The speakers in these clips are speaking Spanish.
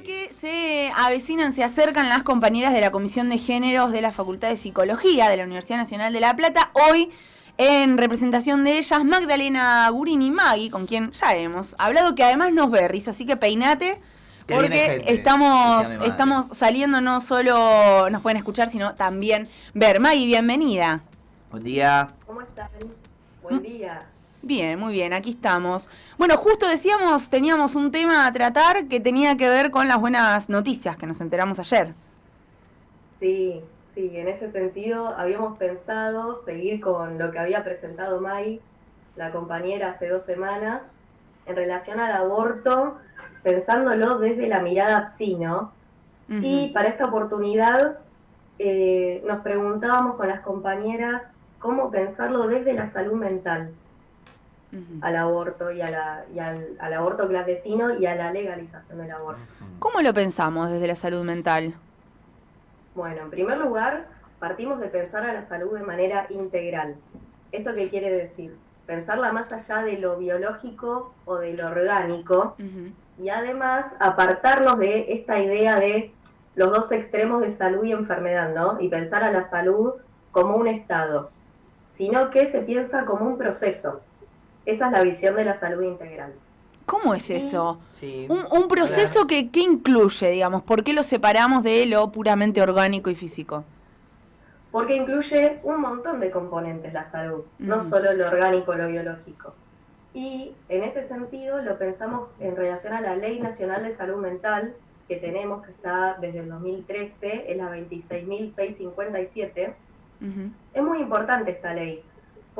Porque se avecinan, se acercan las compañeras de la Comisión de Géneros de la Facultad de Psicología de la Universidad Nacional de La Plata. Hoy, en representación de ellas, Magdalena Gurini Magui, con quien ya hemos hablado, que además nos ve, Rizo, así que peinate. Porque estamos, estamos saliendo, no solo nos pueden escuchar, sino también ver. Magui, bienvenida. Buen día. ¿Cómo están? Buen día. Bien, muy bien, aquí estamos. Bueno, justo decíamos, teníamos un tema a tratar que tenía que ver con las buenas noticias que nos enteramos ayer. Sí, sí, en ese sentido habíamos pensado seguir con lo que había presentado Mai, la compañera, hace dos semanas, en relación al aborto, pensándolo desde la mirada psi, ¿no? Y para esta oportunidad eh, nos preguntábamos con las compañeras cómo pensarlo desde la salud mental al aborto y, al, aborto clandestino y a la legalización del aborto. ¿Cómo lo pensamos desde la salud mental? Bueno, en primer lugar, partimos de pensar a la salud de manera integral. ¿Esto qué quiere decir? Pensarla más allá de lo biológico o de lo orgánico y además apartarnos de esta idea de los dos extremos de salud y enfermedad, ¿no? Y pensar a la salud como un estado, sino que se piensa como un proceso esa es la visión de la salud integral. ¿Cómo es eso? un, proceso que, incluye, digamos, ¿por qué lo separamos de lo puramente orgánico y físico? Porque incluye un montón de componentes la salud, no solo lo orgánico, lo biológico. Y en este sentido lo pensamos en relación a la Ley Nacional de Salud Mental que tenemos, que está desde el 2013, es la 26.657. Es muy importante esta ley,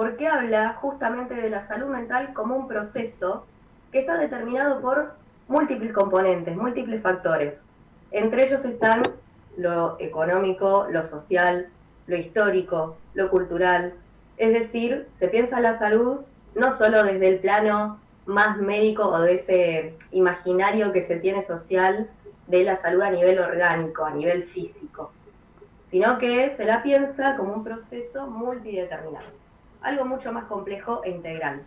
porque habla justamente de la salud mental como un proceso que está determinado por múltiples componentes, múltiples factores. Entre ellos están lo económico, lo social, lo histórico, lo cultural. Es decir, se piensa la salud no solo desde el plano más médico o de ese imaginario que se tiene social de la salud a nivel orgánico, a nivel físico, sino que se la piensa como un proceso multideterminado algo mucho más complejo e integral.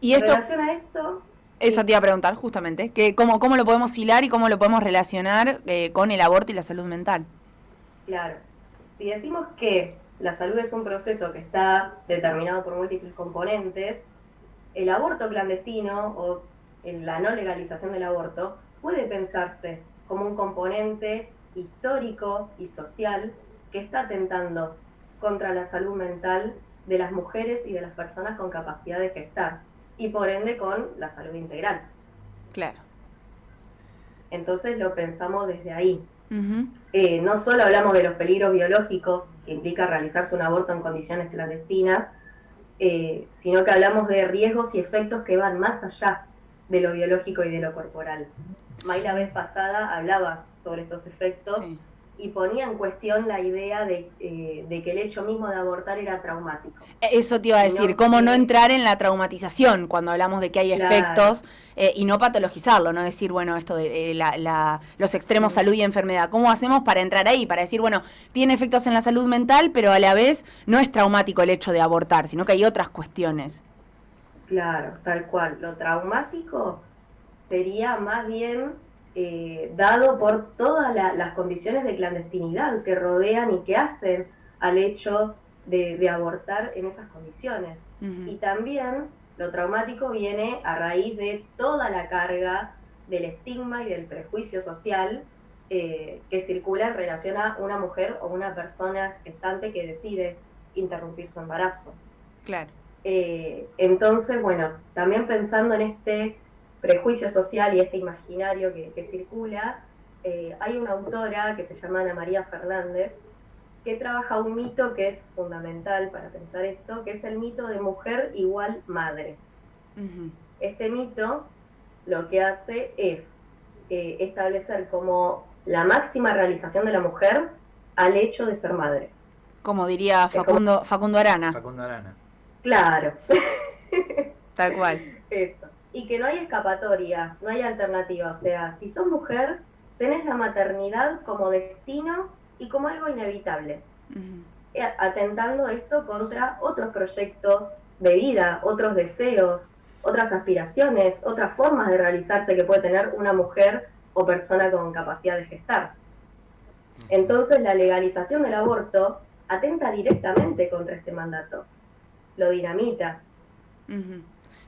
Y esto, en relación a esto... Eso te iba a preguntar justamente, que cómo, cómo lo podemos hilar y cómo lo podemos relacionar eh, con el aborto y la salud mental. Claro, si decimos que la salud es un proceso que está determinado por múltiples componentes, el aborto clandestino o la no legalización del aborto puede pensarse como un componente histórico y social que está atentando contra la salud mental de las mujeres y de las personas con capacidad de gestar y por ende con la salud integral. Claro. Entonces lo pensamos desde ahí. Eh, no solo hablamos de los peligros biológicos que implica realizarse un aborto en condiciones clandestinas, eh, sino que hablamos de riesgos y efectos que van más allá de lo biológico y de lo corporal. May la vez pasada hablaba sobre estos efectos y ponía en cuestión la idea eh, de, que el hecho mismo de abortar era traumático. Eso te iba a decir, cómo no entrar en la traumatización cuando hablamos de que hay efectos eh, y no patologizarlo, no decir, bueno, esto de eh, los extremos salud y enfermedad. ¿Cómo hacemos para entrar ahí? Para decir, bueno, tiene efectos en la salud mental, pero a la vez no es traumático el hecho de abortar, sino que hay otras cuestiones. Claro, tal cual. Lo traumático sería más bien eh, dado por todas las condiciones de clandestinidad que rodean y que hacen al hecho de, abortar en esas condiciones. Y también lo traumático viene a raíz de toda la carga del estigma y del prejuicio social eh, que circula en relación a una mujer o una persona gestante que decide interrumpir su embarazo. Claro. Eh, entonces, bueno, también pensando en este prejuicio social y este imaginario que, circula, eh, hay una autora que se llama Ana María Fernández, que trabaja un mito que es fundamental para pensar esto, que es el mito de mujer igual madre. Este mito lo que hace es eh, establecer como la máxima realización de la mujer al hecho de ser madre. Como diría Facundo, Facundo Arana. Facundo Arana. Claro. Tal cual. Eso y que no hay escapatoria, no hay alternativa. O sea, si sos mujer, tenés la maternidad como destino y como algo inevitable. Eh, atentando esto contra otros proyectos de vida, otros deseos, otras aspiraciones, otras formas de realizarse que puede tener una mujer o persona con capacidad de gestar. Entonces la legalización del aborto atenta directamente contra este mandato, lo dinamita.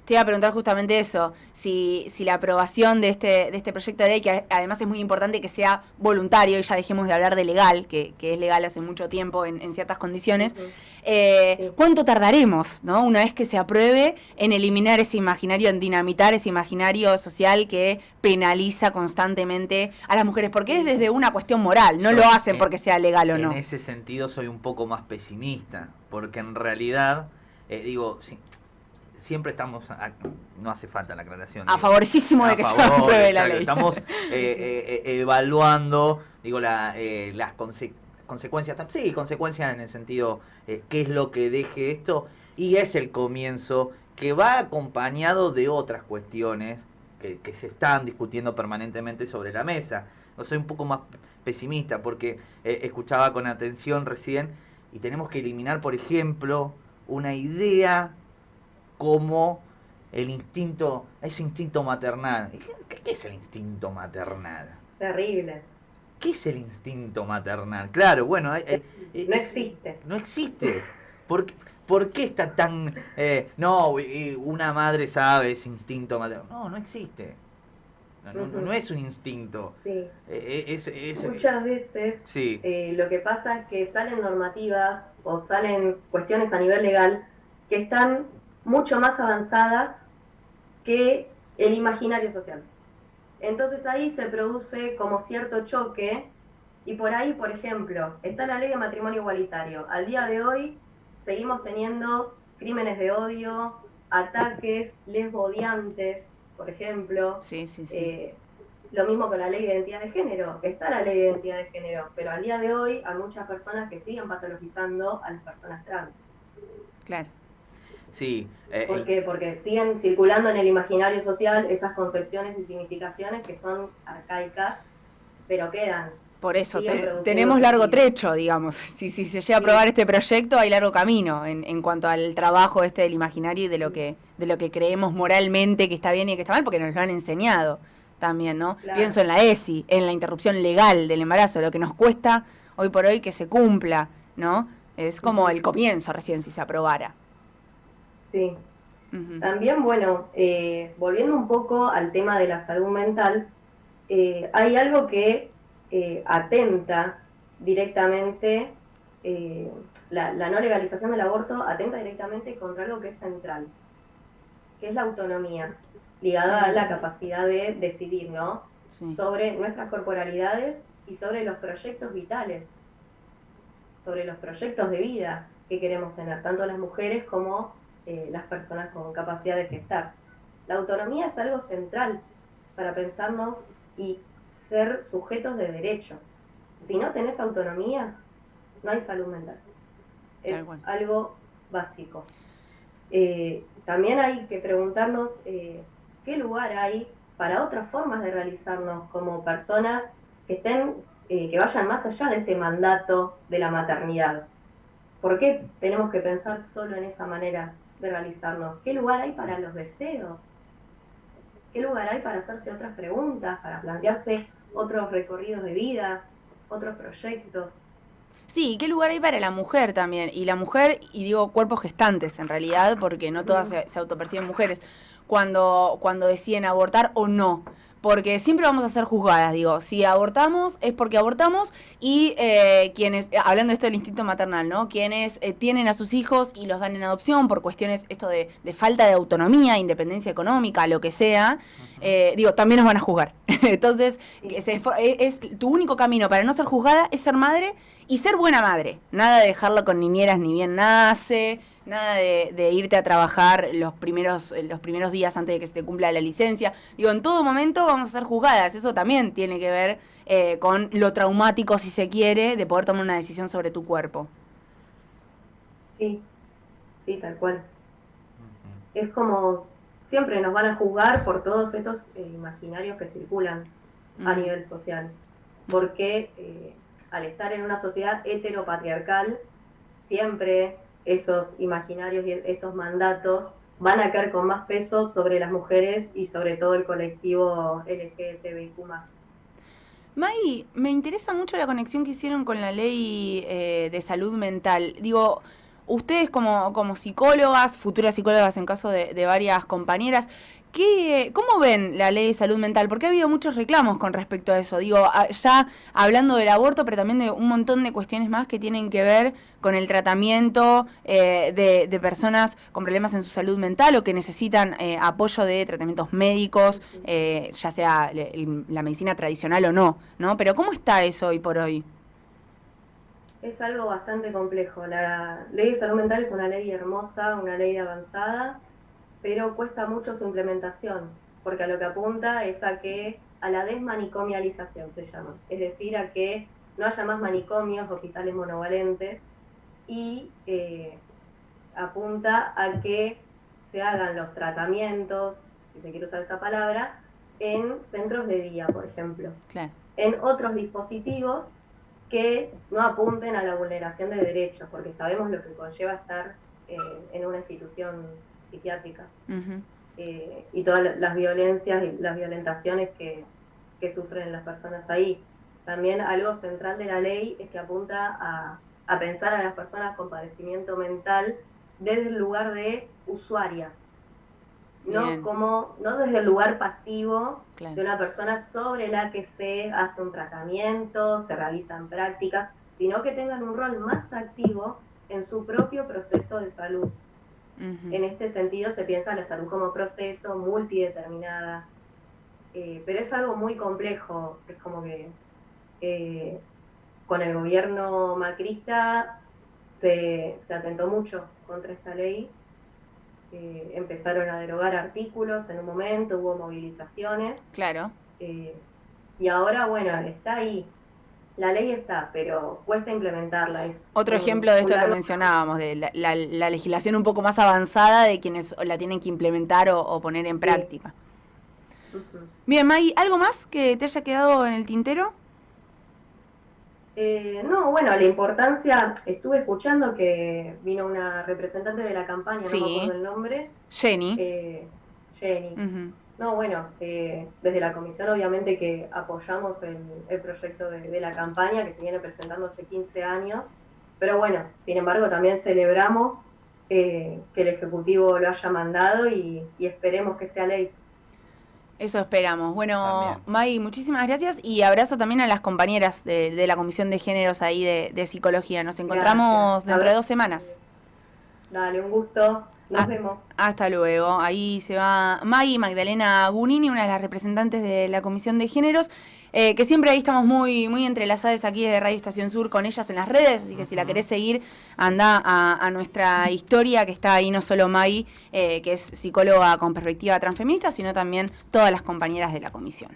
Te iba a preguntar justamente eso, si, si la aprobación de este, de este proyecto de ley, que además es muy importante que sea voluntario, y ya dejemos de hablar de legal, que, que es legal hace mucho tiempo en, ciertas condiciones, eh, ¿cuánto tardaremos, ¿no? una vez que se apruebe, en eliminar ese imaginario, en dinamitar ese imaginario social que penaliza constantemente a las mujeres? Porque es desde una cuestión moral, no lo hacen porque sea legal o no. En ese sentido soy un poco más pesimista, porque en realidad, eh, digo, siempre estamos, no hace falta la aclaración. A favorecísimo de que se apruebe la ley. Estamos eh, eh, eh, evaluando, digo, la, las consecuencias, sí, consecuencias en el sentido, qué es lo que deje esto, y es el comienzo que va acompañado de otras cuestiones que, que se están discutiendo permanentemente sobre la mesa. No soy un poco más pesimista porque escuchaba con atención recién y tenemos que eliminar, por ejemplo, una idea como el instinto, ese instinto maternal. ¿Qué, es el instinto maternal? Terrible. ¿Qué es el instinto maternal? Claro, bueno, eh, no existe. No existe. ¿Por, ¿Por qué está tan... Eh, no, una madre sabe ese instinto maternal. No, no existe. No, es un instinto. Sí. Eh, Muchas veces sí. lo que pasa es que salen normativas o salen cuestiones a nivel legal que están mucho más avanzadas que el imaginario social. Entonces ahí se produce como cierto choque y por ahí, por ejemplo, está la ley de matrimonio igualitario. Al día de hoy seguimos teniendo crímenes de odio, ataques lesbodiantes, por ejemplo. Sí, sí, sí. Eh, lo mismo con la ley de identidad de género. Está la ley de identidad de género, pero al día de hoy hay muchas personas que siguen patologizando a las personas trans. Claro. Sí. Eh, ¿Por qué? Porque siguen circulando en el imaginario social esas concepciones y significaciones que son arcaicas, pero quedan. Por eso, tenemos largo trecho, digamos. Si, si se llega a aprobar este proyecto, hay largo camino en, en cuanto al trabajo este del imaginario y de lo que de lo que creemos moralmente que está bien y que está mal, porque nos lo han enseñado también, ¿no? Pienso en la ESI, en la interrupción legal del embarazo, lo que nos cuesta hoy por hoy que se cumpla, ¿no? Es como el comienzo recién si se aprobara. Sí. También, bueno, eh, volviendo un poco al tema de la salud mental, eh, hay algo que eh, atenta directamente, la, no legalización del aborto atenta directamente contra algo que es central, que es la autonomía, ligada a la capacidad de decidir, ¿no? Sobre nuestras corporalidades y sobre los proyectos vitales, sobre los proyectos de vida que queremos tener, tanto las mujeres como eh, las personas con capacidad de gestar. La autonomía es algo central para pensarnos y ser sujetos de derecho. Si no tenés autonomía, no hay salud mental. Es algo básico. Eh, también hay que preguntarnos eh, qué lugar hay para otras formas de realizarnos como personas que estén, que vayan más allá de este mandato de la maternidad. ¿Por qué tenemos que pensar solo en esa manera de realizarnos? ¿Qué lugar hay para los deseos? ¿Qué lugar hay para hacerse otras preguntas, para plantearse otros recorridos de vida, otros proyectos? Sí, ¿qué lugar hay para la mujer también? Y la mujer, y digo cuerpos gestantes en realidad, porque no todas se, se autoperciben mujeres, cuando, cuando deciden abortar o no porque siempre vamos a ser juzgadas, digo, si abortamos es porque abortamos y eh, quienes, eh, hablando de esto del instinto maternal, ¿no? Quienes eh, tienen a sus hijos y los dan en adopción por cuestiones, esto de, falta de autonomía, independencia económica, lo que sea, digo, también nos van a juzgar. Entonces, es, tu único camino para no ser juzgada es ser madre y ser buena madre. Nada de dejarlo con niñeras ni bien nace, nada de, irte a trabajar los primeros, los primeros días antes de que se te cumpla la licencia. Digo, en todo momento vamos a ser juzgadas. Eso también tiene que ver eh, con lo traumático, si se quiere, de poder tomar una decisión sobre tu cuerpo. Sí, sí, tal cual. Es como siempre nos van a juzgar por todos estos eh, imaginarios que circulan a nivel social. Porque eh, al estar en una sociedad heteropatriarcal, siempre esos imaginarios y esos mandatos van a caer con más peso sobre las mujeres y sobre todo el colectivo LGTBIQ+. May, me interesa mucho la conexión que hicieron con la ley eh, de salud mental. Digo, ustedes como, como psicólogas, futuras psicólogas en caso de, de varias compañeras, ¿Qué, ¿Cómo ven la ley de salud mental? Porque ha habido muchos reclamos con respecto a eso. Digo, ya hablando del aborto, pero también de un montón de cuestiones más que tienen que ver con el tratamiento eh, de, personas con problemas en su salud mental o que necesitan eh, apoyo de tratamientos médicos, eh, ya sea la medicina tradicional o no, ¿no? Pero ¿cómo está eso hoy por hoy? Es algo bastante complejo. La ley de salud mental es una ley hermosa, una ley avanzada pero cuesta mucho su implementación, porque a lo que apunta es a que a la desmanicomialización se llama, es decir, a que no haya más manicomios, hospitales monovalentes, y eh, apunta a que se hagan los tratamientos, si se quiere usar esa palabra, en centros de día, por ejemplo. En otros dispositivos que no apunten a la vulneración de derechos, porque sabemos lo que conlleva estar eh, en una institución psiquiátrica eh, y todas las violencias y las violentaciones que, sufren las personas ahí. También algo central de la ley es que apunta a, pensar a las personas con padecimiento mental desde el lugar de usuarias, no como no desde el lugar pasivo de una persona sobre la que se hace un tratamiento, se realizan prácticas, sino que tengan un rol más activo en su propio proceso de salud. En este sentido se piensa la salud como proceso multideterminada, eh, pero es algo muy complejo, es como que eh, con el gobierno macrista se, atentó mucho contra esta ley, eh, empezaron a derogar artículos en un momento, hubo movilizaciones. Claro. y ahora, bueno, está ahí, la ley está, pero cuesta implementarla. Es Otro ejemplo de esto que mencionábamos, de la, legislación un poco más avanzada de quienes la tienen que implementar o, poner en práctica. Bien, Maggie, ¿algo más que te haya quedado en el tintero? Eh, no, bueno, la importancia, estuve escuchando que vino una representante de la campaña, no me acuerdo el nombre. Jenny. Eh, Jenny. No, bueno, eh, desde la comisión obviamente que apoyamos el, proyecto de, la campaña que se viene presentando hace 15 años, pero bueno, sin embargo también celebramos eh, que el Ejecutivo lo haya mandado y, esperemos que sea ley. Eso esperamos. Bueno, May, muchísimas gracias y abrazo también a las compañeras de, la Comisión de Géneros ahí de, Psicología. Nos encontramos dentro de dos semanas. Dale, un gusto. Nos vemos. Hasta luego. Ahí se va Maggie Magdalena Gunini, una de las representantes de la Comisión de Géneros, eh, que siempre ahí estamos muy, muy entrelazadas aquí de Radio Estación Sur con ellas en las redes, así que si la querés seguir, anda a, nuestra historia, que está ahí no solo Maggie, eh, que es psicóloga con perspectiva transfeminista, sino también todas las compañeras de la comisión.